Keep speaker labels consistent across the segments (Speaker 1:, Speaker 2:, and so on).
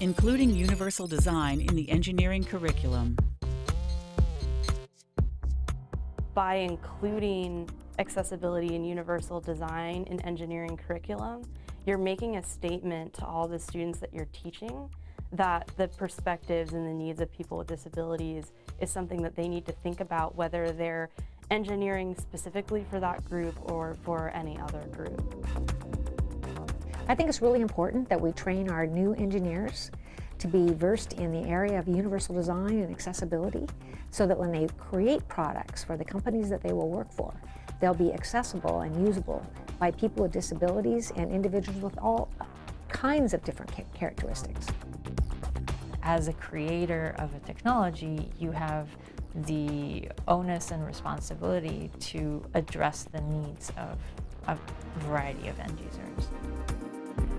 Speaker 1: including universal design in the engineering curriculum.
Speaker 2: By including accessibility and universal design in engineering curriculum, you're making a statement to all the students that you're teaching that the perspectives and the needs of people with disabilities is something that they need to think about whether they're engineering specifically for that group or for any other group.
Speaker 3: I think it's really important that we train our new engineers to be versed in the area of universal design and accessibility so that when they create products for the companies that they will work for, they'll be accessible and usable by people with disabilities and individuals with all kinds of different characteristics.
Speaker 4: As a creator of a technology, you have the onus and responsibility to address the needs of a variety of end users.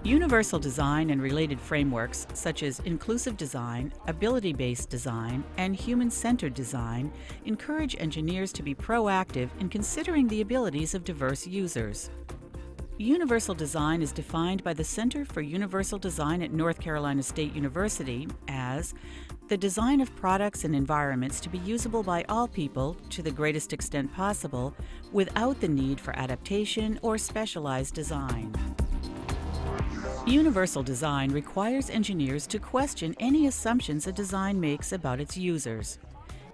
Speaker 1: Universal design and related frameworks such as inclusive design, ability-based design, and human-centered design encourage engineers to be proactive in considering the abilities of diverse users. Universal design is defined by the Center for Universal Design at North Carolina State University as the design of products and environments to be usable by all people to the greatest extent possible without the need for adaptation or specialized design. Universal design requires engineers to question any assumptions a design makes about its users.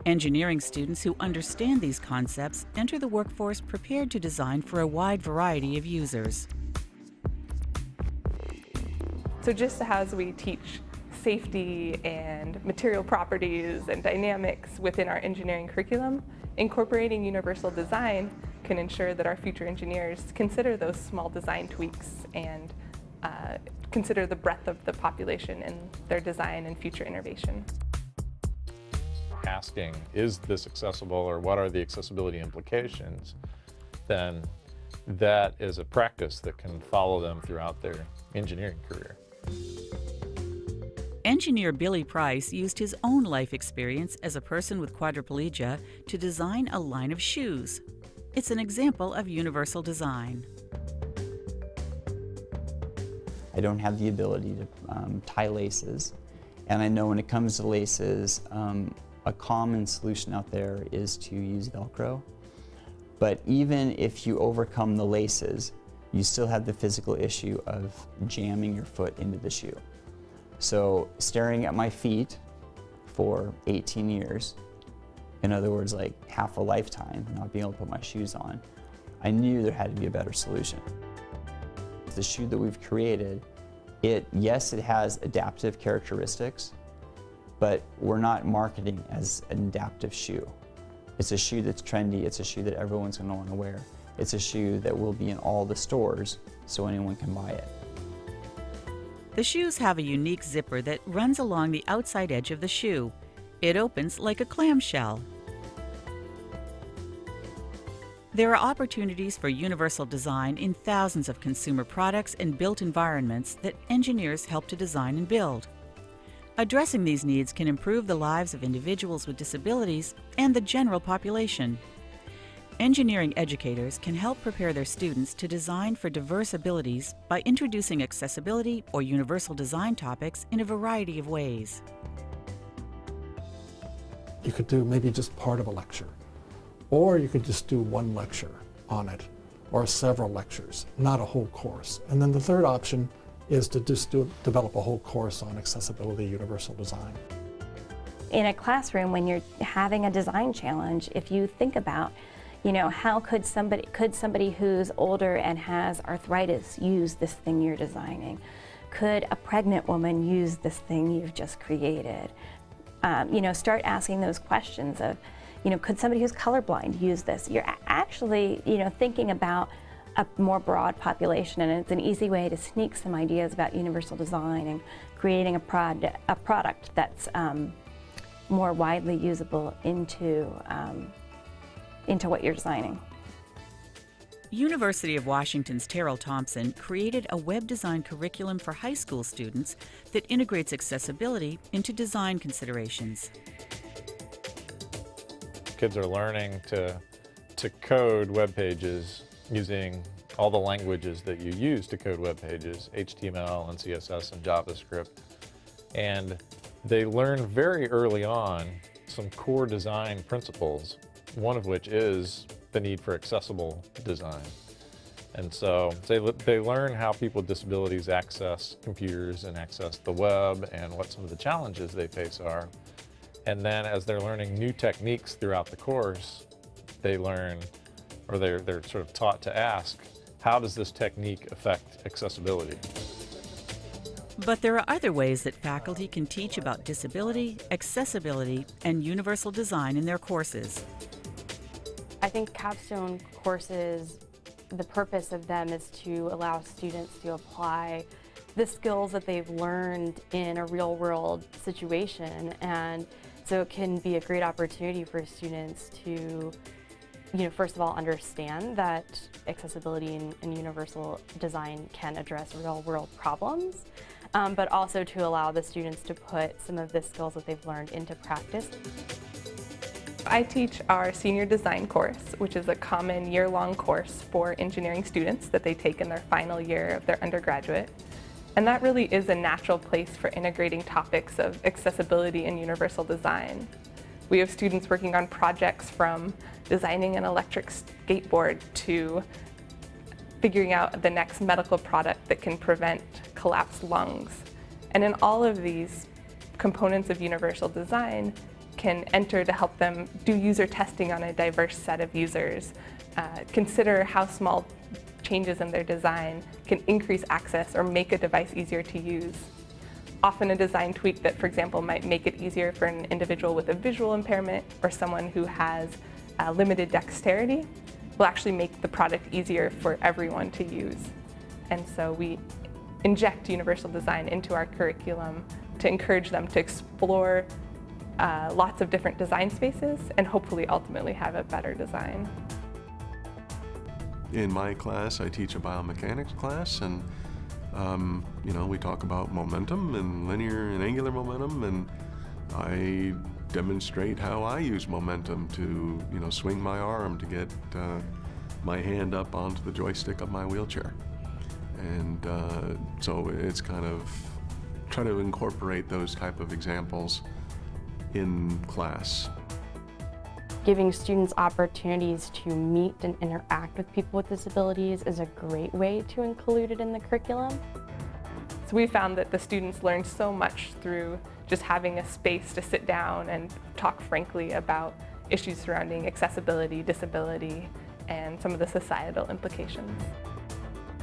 Speaker 1: Engineering students who understand these concepts enter the workforce prepared to design for a wide variety of users.
Speaker 5: So just as we teach safety and material properties and dynamics within our engineering curriculum, incorporating universal design can ensure that our future engineers consider those small design tweaks and uh, consider the breadth of the population in their design and future innovation.
Speaker 6: Asking, is this accessible or what are the accessibility implications, then that is a practice that can follow them throughout their engineering career.
Speaker 1: Engineer Billy Price used his own life experience as a person with quadriplegia to design a line of shoes. It's an example of universal design.
Speaker 7: I don't have the ability to um, tie laces. And I know when it comes to laces, um, a common solution out there is to use Velcro. But even if you overcome the laces, you still have the physical issue of jamming your foot into the shoe. So staring at my feet for 18 years, in other words, like half a lifetime, not being able to put my shoes on, I knew there had to be a better solution. The shoe that we've created, it, yes, it has adaptive characteristics, but we're not marketing as an adaptive shoe. It's a shoe that's trendy, it's a shoe that everyone's gonna wanna wear. It's a shoe that will be in all the stores so anyone can buy it.
Speaker 1: The shoes have a unique zipper that runs along the outside edge of the shoe. It opens like a clamshell. There are opportunities for universal design in thousands of consumer products and built environments that engineers help to design and build. Addressing these needs can improve the lives of individuals with disabilities and the general population. Engineering educators can help prepare their students to design for diverse abilities by introducing accessibility or universal design topics in a variety of ways.
Speaker 8: You could do maybe just part of a lecture or you could just do one lecture on it, or several lectures, not a whole course. And then the third option is to just do, develop a whole course on accessibility universal design.
Speaker 9: In a classroom, when you're having a design challenge, if you think about you know, how could somebody, could somebody who's older and has arthritis use this thing you're designing? Could a pregnant woman use this thing you've just created? Um, you know, start asking those questions of, you know, could somebody who's colorblind use this? You're actually, you know, thinking about a more broad population and it's an easy way to sneak some ideas about universal design and creating a, prod a product that's um, more widely usable into, um, into what you're designing.
Speaker 1: University of Washington's Terrill Thompson created a web design curriculum for high school students that integrates accessibility into design considerations
Speaker 6: kids are learning to, to code web pages using all the languages that you use to code web pages, HTML and CSS and JavaScript. And they learn very early on some core design principles, one of which is the need for accessible design. And so they, they learn how people with disabilities access computers and access the web and what some of the challenges they face are. And then as they're learning new techniques throughout the course, they learn, or they're, they're sort of taught to ask, how does this technique affect accessibility?
Speaker 1: But there are other ways that faculty can teach about disability, accessibility, and universal design in their courses.
Speaker 2: I think capstone courses, the purpose of them is to allow students to apply the skills that they've learned in a real world situation. And so it can be a great opportunity for students to, you know, first of all, understand that accessibility and, and universal design can address real world problems, um, but also to allow the students to put some of the skills that they've learned into practice.
Speaker 5: I teach our senior design course, which is a common year-long course for engineering students that they take in their final year of their undergraduate. And that really is a natural place for integrating topics of accessibility and universal design. We have students working on projects from designing an electric skateboard to figuring out the next medical product that can prevent collapsed lungs. And in all of these components of universal design, can enter to help them do user testing on a diverse set of users, uh, consider how small changes in their design can increase access or make a device easier to use. Often a design tweak that, for example, might make it easier for an individual with a visual impairment or someone who has uh, limited dexterity will actually make the product easier for everyone to use. And so we inject universal design into our curriculum to encourage them to explore uh, lots of different design spaces and hopefully ultimately have a better design.
Speaker 10: In my class, I teach a biomechanics class and um, you know, we talk about momentum and linear and angular momentum and I demonstrate how I use momentum to, you know, swing my arm to get uh, my hand up onto the joystick of my wheelchair. And uh, so it's kind of try to incorporate those type of examples in class.
Speaker 2: Giving students opportunities to meet and interact with people with disabilities is a great way to include it in the curriculum.
Speaker 5: So we found that the students learned so much through just having a space to sit down and talk frankly about issues surrounding accessibility, disability, and some of the societal implications.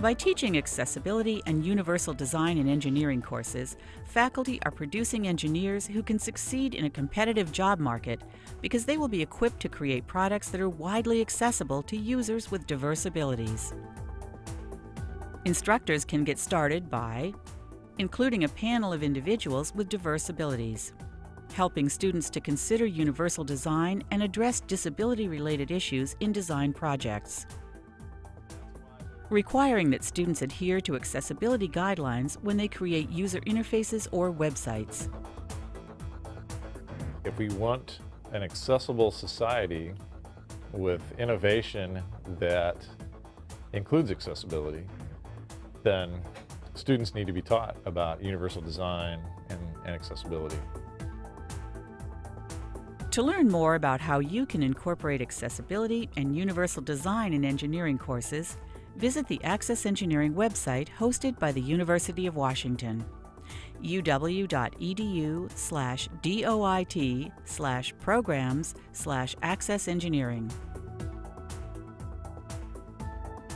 Speaker 1: By teaching accessibility and universal design in engineering courses, faculty are producing engineers who can succeed in a competitive job market because they will be equipped to create products that are widely accessible to users with diverse abilities. Instructors can get started by including a panel of individuals with diverse abilities, helping students to consider universal design and address disability-related issues in design projects requiring that students adhere to accessibility guidelines when they create user interfaces or websites.
Speaker 6: If we want an accessible society with innovation that includes accessibility, then students need to be taught about universal design and, and accessibility.
Speaker 1: To learn more about how you can incorporate accessibility and universal design in engineering courses, visit the Access Engineering website hosted by the University of Washington uw.edu slash doit slash programs slash access engineering.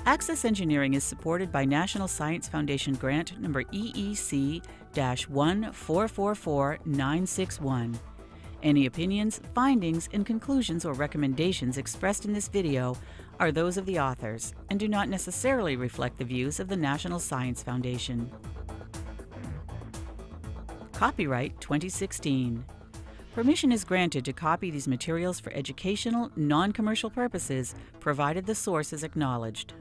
Speaker 1: Access Engineering is supported by National Science Foundation grant number EEC-1444961. Any opinions, findings, and conclusions or recommendations expressed in this video are those of the authors and do not necessarily reflect the views of the National Science Foundation. Copyright 2016. Permission is granted to copy these materials for educational, non-commercial purposes, provided the source is acknowledged.